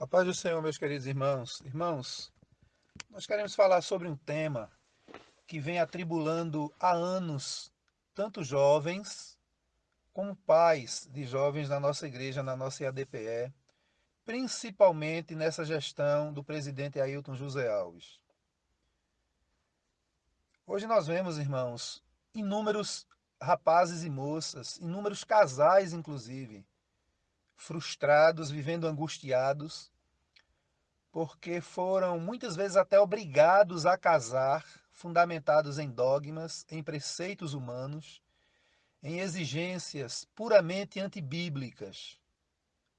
A paz do Senhor, meus queridos irmãos. Irmãos, nós queremos falar sobre um tema que vem atribulando há anos tanto jovens como pais de jovens na nossa igreja, na nossa IADPE, principalmente nessa gestão do presidente Ailton José Alves. Hoje nós vemos, irmãos, inúmeros rapazes e moças, inúmeros casais, inclusive, frustrados, vivendo angustiados, porque foram muitas vezes até obrigados a casar, fundamentados em dogmas, em preceitos humanos, em exigências puramente antibíblicas.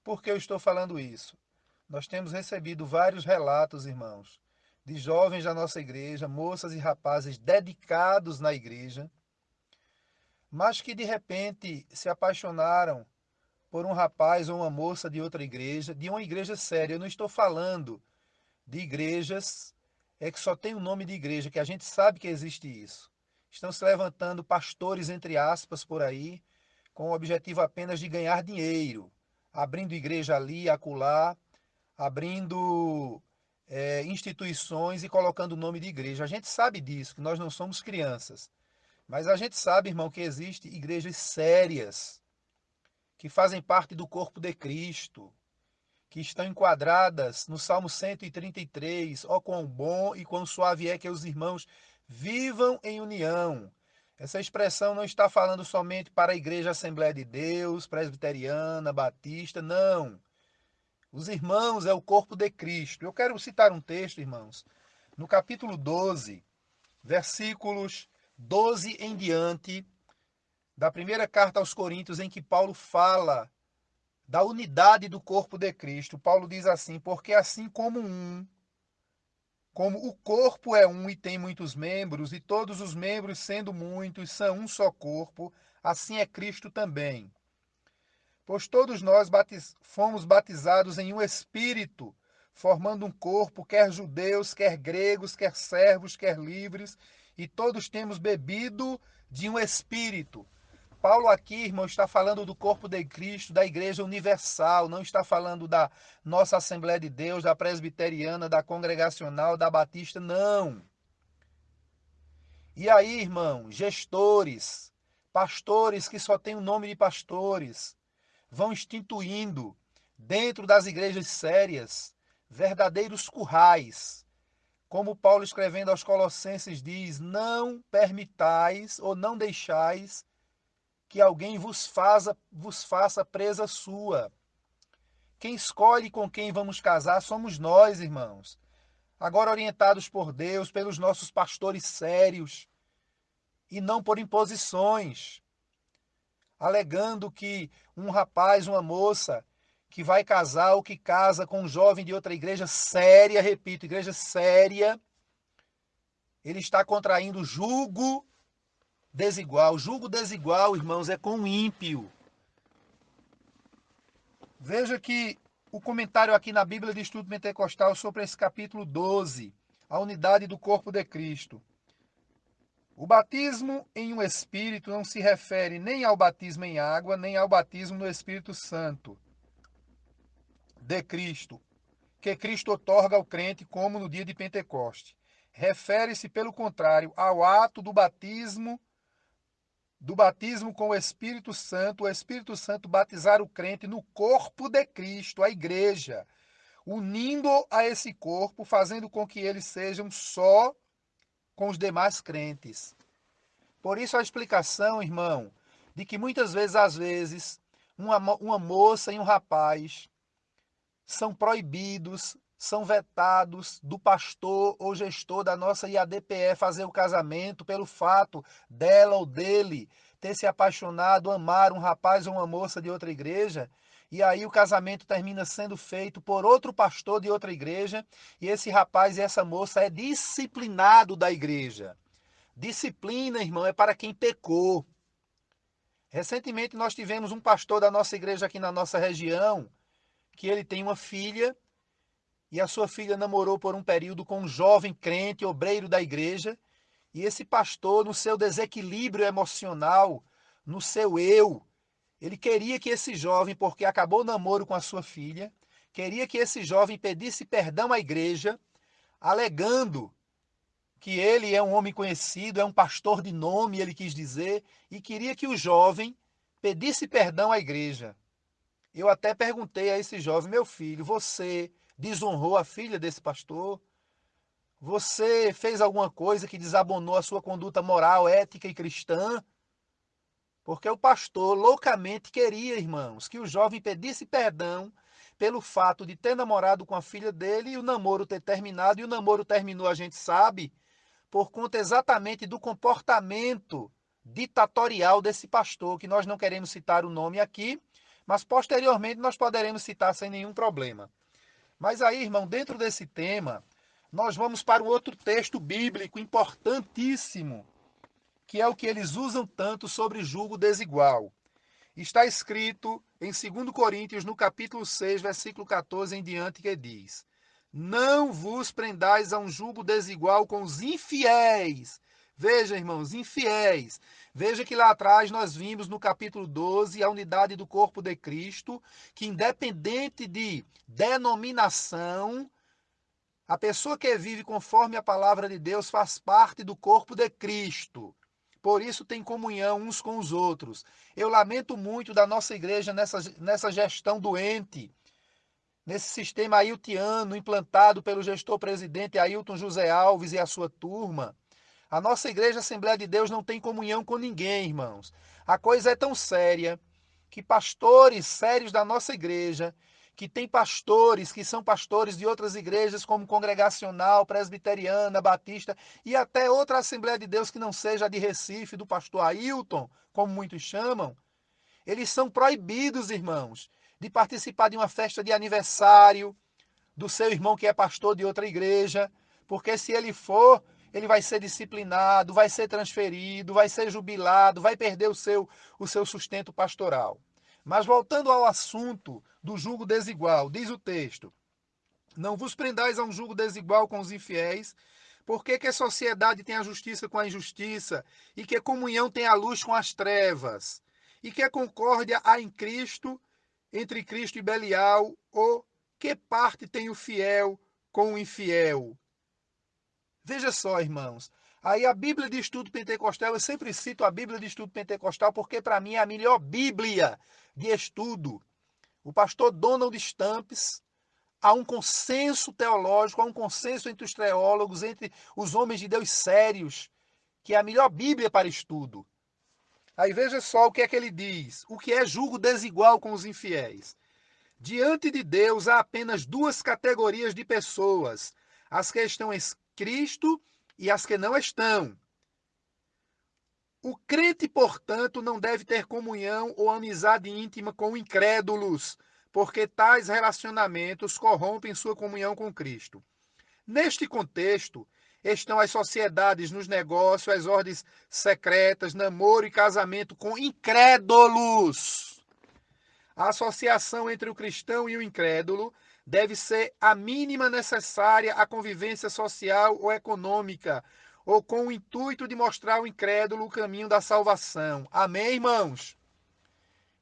Por que eu estou falando isso? Nós temos recebido vários relatos, irmãos, de jovens da nossa igreja, moças e rapazes dedicados na igreja, mas que de repente se apaixonaram por um rapaz ou uma moça de outra igreja, de uma igreja séria. Eu não estou falando de igrejas é que só tem o nome de igreja, que a gente sabe que existe isso. Estão se levantando pastores, entre aspas, por aí, com o objetivo apenas de ganhar dinheiro, abrindo igreja ali, acolá, abrindo é, instituições e colocando o nome de igreja. A gente sabe disso, que nós não somos crianças. Mas a gente sabe, irmão, que existem igrejas sérias, que fazem parte do corpo de Cristo, que estão enquadradas no Salmo 133, ó quão bom e quão suave é que os irmãos vivam em união. Essa expressão não está falando somente para a Igreja Assembleia de Deus, presbiteriana, batista, não. Os irmãos é o corpo de Cristo. Eu quero citar um texto, irmãos, no capítulo 12, versículos 12 em diante, da primeira carta aos Coríntios, em que Paulo fala da unidade do corpo de Cristo. Paulo diz assim: Porque assim como um, como o corpo é um e tem muitos membros, e todos os membros, sendo muitos, são um só corpo, assim é Cristo também. Pois todos nós batiz... fomos batizados em um espírito, formando um corpo, quer judeus, quer gregos, quer servos, quer livres, e todos temos bebido de um espírito. Paulo aqui, irmão, está falando do corpo de Cristo, da igreja universal, não está falando da nossa Assembleia de Deus, da presbiteriana, da congregacional, da batista, não. E aí, irmão, gestores, pastores que só têm o nome de pastores, vão instituindo dentro das igrejas sérias verdadeiros currais. Como Paulo escrevendo aos Colossenses diz: Não permitais ou não deixais que alguém vos faça, vos faça presa sua. Quem escolhe com quem vamos casar somos nós, irmãos. Agora orientados por Deus, pelos nossos pastores sérios, e não por imposições, alegando que um rapaz, uma moça que vai casar ou que casa com um jovem de outra igreja séria, repito, igreja séria, ele está contraindo julgo desigual. Julgo desigual, irmãos, é com o ímpio. Veja que o comentário aqui na Bíblia de Estudo Pentecostal sobre esse capítulo 12, a unidade do corpo de Cristo. O batismo em um Espírito não se refere nem ao batismo em água, nem ao batismo no Espírito Santo de Cristo, que Cristo otorga ao crente como no dia de Pentecoste. Refere-se, pelo contrário, ao ato do batismo do batismo com o Espírito Santo, o Espírito Santo batizar o crente no corpo de Cristo, a igreja, unindo a esse corpo, fazendo com que eles sejam só com os demais crentes. Por isso a explicação, irmão, de que muitas vezes, às vezes, uma, uma moça e um rapaz são proibidos são vetados do pastor ou gestor da nossa IADPE fazer o casamento pelo fato dela ou dele ter se apaixonado, amar um rapaz ou uma moça de outra igreja, e aí o casamento termina sendo feito por outro pastor de outra igreja, e esse rapaz e essa moça é disciplinado da igreja. Disciplina, irmão, é para quem pecou. Recentemente nós tivemos um pastor da nossa igreja aqui na nossa região, que ele tem uma filha e a sua filha namorou por um período com um jovem crente, obreiro da igreja, e esse pastor, no seu desequilíbrio emocional, no seu eu, ele queria que esse jovem, porque acabou o namoro com a sua filha, queria que esse jovem pedisse perdão à igreja, alegando que ele é um homem conhecido, é um pastor de nome, ele quis dizer, e queria que o jovem pedisse perdão à igreja. Eu até perguntei a esse jovem, meu filho, você desonrou a filha desse pastor? Você fez alguma coisa que desabonou a sua conduta moral, ética e cristã? Porque o pastor loucamente queria, irmãos, que o jovem pedisse perdão pelo fato de ter namorado com a filha dele e o namoro ter terminado, e o namoro terminou, a gente sabe, por conta exatamente do comportamento ditatorial desse pastor, que nós não queremos citar o nome aqui, mas posteriormente nós poderemos citar sem nenhum problema. Mas aí, irmão, dentro desse tema, nós vamos para um outro texto bíblico importantíssimo, que é o que eles usam tanto sobre julgo desigual. Está escrito em 2 Coríntios, no capítulo 6, versículo 14 em diante, que diz: Não vos prendais a um julgo desigual com os infiéis. Veja, irmãos, infiéis. Veja que lá atrás nós vimos no capítulo 12 a unidade do corpo de Cristo, que independente de denominação, a pessoa que vive conforme a palavra de Deus faz parte do corpo de Cristo. Por isso tem comunhão uns com os outros. Eu lamento muito da nossa igreja nessa, nessa gestão doente, nesse sistema ailtiano implantado pelo gestor presidente Ailton José Alves e a sua turma. A nossa igreja Assembleia de Deus não tem comunhão com ninguém, irmãos. A coisa é tão séria que pastores sérios da nossa igreja que tem pastores que são pastores de outras igrejas, como Congregacional, Presbiteriana, Batista e até outra Assembleia de Deus que não seja a de Recife, do pastor Ailton, como muitos chamam, eles são proibidos, irmãos, de participar de uma festa de aniversário do seu irmão que é pastor de outra igreja, porque se ele for, ele vai ser disciplinado, vai ser transferido, vai ser jubilado, vai perder o seu, o seu sustento pastoral. Mas voltando ao assunto do julgo desigual, diz o texto: Não vos prendais a um julgo desigual com os infiéis, porque que a sociedade tem a justiça com a injustiça, e que a comunhão tem a luz com as trevas, e que a concórdia há em Cristo, entre Cristo e Belial, ou que parte tem o fiel com o infiel? Veja só, irmãos, Aí a Bíblia de Estudo Pentecostal, eu sempre cito a Bíblia de Estudo Pentecostal porque para mim é a melhor Bíblia de estudo. O pastor Donald Stamps, há um consenso teológico, há um consenso entre os teólogos, entre os homens de Deus sérios, que é a melhor Bíblia para estudo. Aí veja só o que é que ele diz: o que é julgo desigual com os infiéis. Diante de Deus há apenas duas categorias de pessoas: as que estão Cristo e as que não estão. O crente, portanto, não deve ter comunhão ou amizade íntima com incrédulos, porque tais relacionamentos corrompem sua comunhão com Cristo. Neste contexto, estão as sociedades nos negócios, as ordens secretas, namoro e casamento com incrédulos. A associação entre o cristão e o incrédulo deve ser a mínima necessária à convivência social ou econômica, ou com o intuito de mostrar ao incrédulo o caminho da salvação. Amém, irmãos?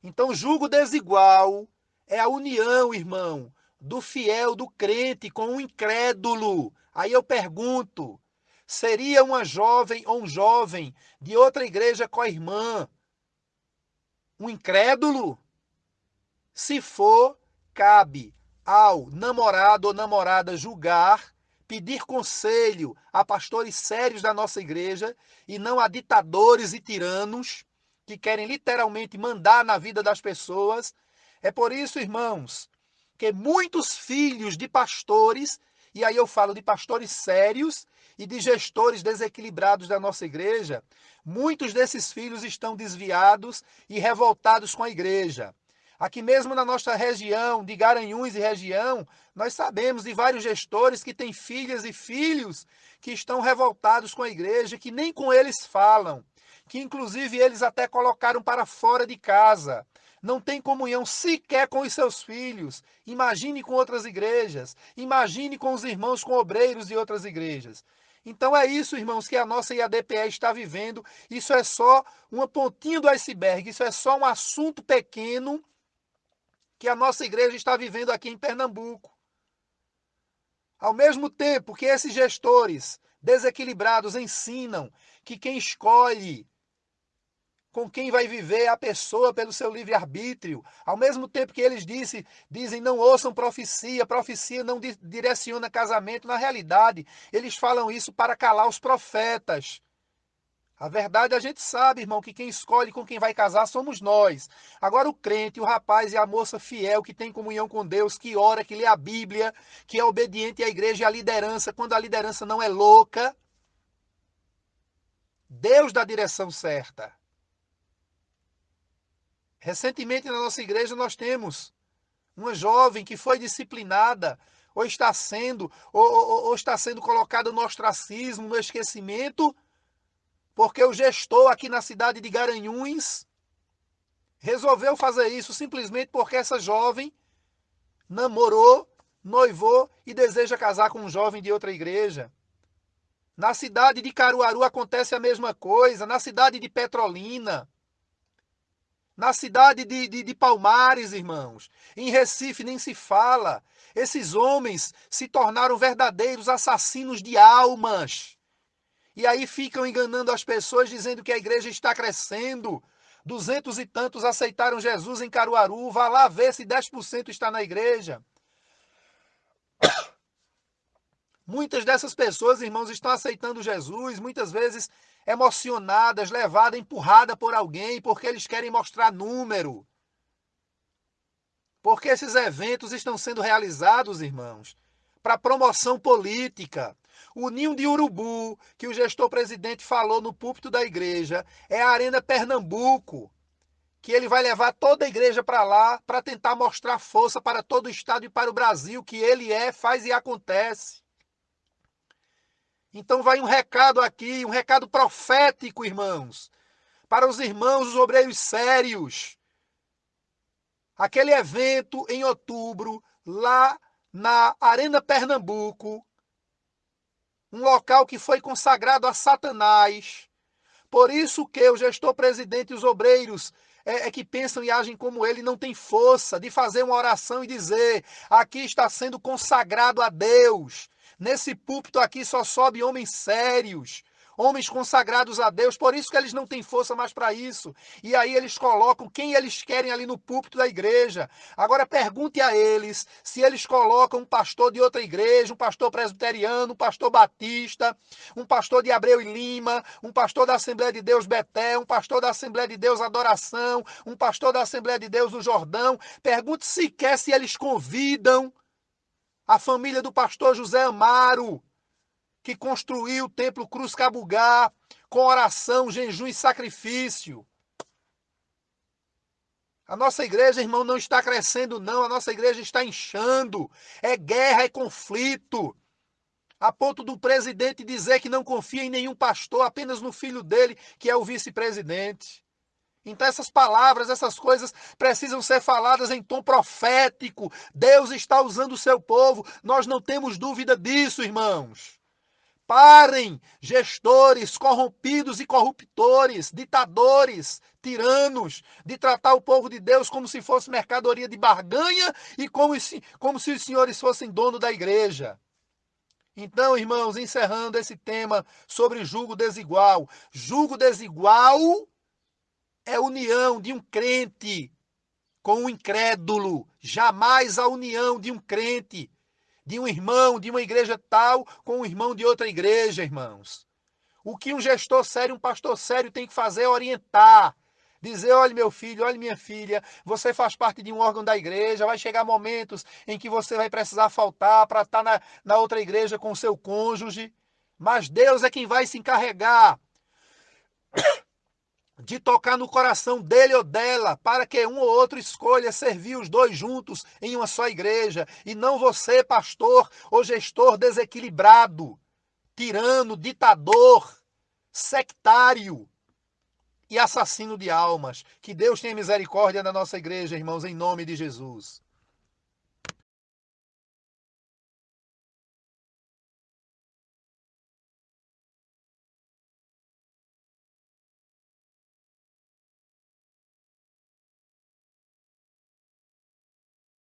Então, julgo desigual é a união, irmão, do fiel, do crente com o incrédulo. Aí eu pergunto: seria uma jovem ou um jovem de outra igreja com a irmã um incrédulo? Se for, cabe ao namorado ou namorada julgar, pedir conselho a pastores sérios da nossa igreja e não a ditadores e tiranos que querem literalmente mandar na vida das pessoas. É por isso, irmãos, que muitos filhos de pastores, e aí eu falo de pastores sérios e de gestores desequilibrados da nossa igreja, muitos desses filhos estão desviados e revoltados com a igreja. Aqui mesmo na nossa região, de Garanhuns e região, nós sabemos de vários gestores que têm filhas e filhos que estão revoltados com a igreja, que nem com eles falam, que inclusive eles até colocaram para fora de casa. Não tem comunhão sequer com os seus filhos. Imagine com outras igrejas. Imagine com os irmãos, com obreiros de outras igrejas. Então é isso, irmãos, que a nossa IADPE está vivendo. Isso é só uma pontinha do iceberg, isso é só um assunto pequeno que a nossa igreja está vivendo aqui em Pernambuco. Ao mesmo tempo que esses gestores desequilibrados ensinam que quem escolhe com quem vai viver a pessoa pelo seu livre-arbítrio. Ao mesmo tempo que eles disse, dizem não ouçam profecia, profecia não di direciona casamento, na realidade, eles falam isso para calar os profetas. A verdade a gente sabe, irmão, que quem escolhe com quem vai casar somos nós. Agora o crente, o rapaz e a moça fiel que tem comunhão com Deus, que ora, que lê a Bíblia, que é obediente à igreja e à liderança, quando a liderança não é louca, Deus dá a direção certa. Recentemente na nossa igreja nós temos uma jovem que foi disciplinada, ou está sendo, ou, ou, ou está sendo colocada no ostracismo, no esquecimento, porque o gestor aqui na cidade de Garanhuns resolveu fazer isso simplesmente porque essa jovem namorou, noivou e deseja casar com um jovem de outra igreja. Na cidade de Caruaru acontece a mesma coisa, na cidade de Petrolina. Na cidade de, de, de, Palmares, irmãos, em Recife nem se fala. Esses homens se tornaram verdadeiros assassinos de almas. E aí ficam enganando as pessoas dizendo que a igreja está crescendo. Duzentos e tantos aceitaram Jesus em Caruaru. Vá lá ver se 10% está na igreja. Muitas dessas pessoas, irmãos, estão aceitando Jesus, muitas vezes emocionadas, levadas, empurradas por alguém, porque eles querem mostrar número. Porque esses eventos estão sendo realizados, irmãos, para promoção política. O ninho de urubu, que o gestor presidente falou no púlpito da igreja, é a Arena Pernambuco, que ele vai levar toda a igreja para lá para tentar mostrar força para todo o estado e para o Brasil, que ele é, faz e acontece. Então vai um recado aqui, um recado profético, irmãos, para os irmãos, os obreiros sérios. Aquele evento em outubro, lá na Arena Pernambuco, um local que foi consagrado a Satanás. Por isso que o gestor presidente e os obreiros é, é, que pensam e agem como ele não têm força de fazer uma oração e dizer: aqui está sendo consagrado a Deus. Nesse púlpito aqui só sobe homens sérios, homens consagrados a Deus, por isso que eles não têm força mais para isso. E aí eles colocam quem eles querem ali no púlpito da igreja. Agora pergunte a eles se eles colocam um pastor de outra igreja, um pastor presbiteriano, um pastor batista, um pastor de Abreu e Lima, um pastor da Assembleia de Deus Betel, um pastor da Assembleia de Deus Adoração, um pastor da Assembleia de Deus do Jordão. Pergunte sequer se eles convidam a família do pastor José Amaro, que construiu o templo Cruz Cabugá com oração, jejum e sacrifício. A nossa igreja, irmão, não está crescendo, não. A nossa igreja está inchando. É guerra, é conflito. A ponto do presidente dizer que não confia em nenhum pastor, apenas no filho dele, que é o vice-presidente. Então essas palavras, essas coisas precisam ser faladas em tom profético. Deus está usando o seu povo. Nós não temos dúvida disso, irmãos. Parem, gestores corrompidos e corruptores, ditadores, tiranos, de tratar o povo de Deus como se fosse mercadoria de barganha e como se, como se os senhores fossem dono da igreja. Então, irmãos, encerrando esse tema sobre julgo desigual. Julgo desigual é união de um crente com um incrédulo, jamais a união de um crente, de um irmão de uma igreja tal com um irmão de outra igreja, irmãos. O que um gestor sério, um pastor sério tem que fazer é orientar, dizer: olha, meu filho, olha, minha filha, você faz parte de um órgão da igreja, vai chegar momentos em que você vai precisar faltar para estar na, na outra igreja com seu cônjuge, mas Deus é quem vai se encarregar de tocar no coração dele ou dela, para que um ou outro escolha servir os dois juntos em uma só igreja, e não você, pastor ou gestor desequilibrado, tirano, ditador, sectário e assassino de almas. Que Deus tenha misericórdia da nossa igreja, irmãos, em nome de Jesus.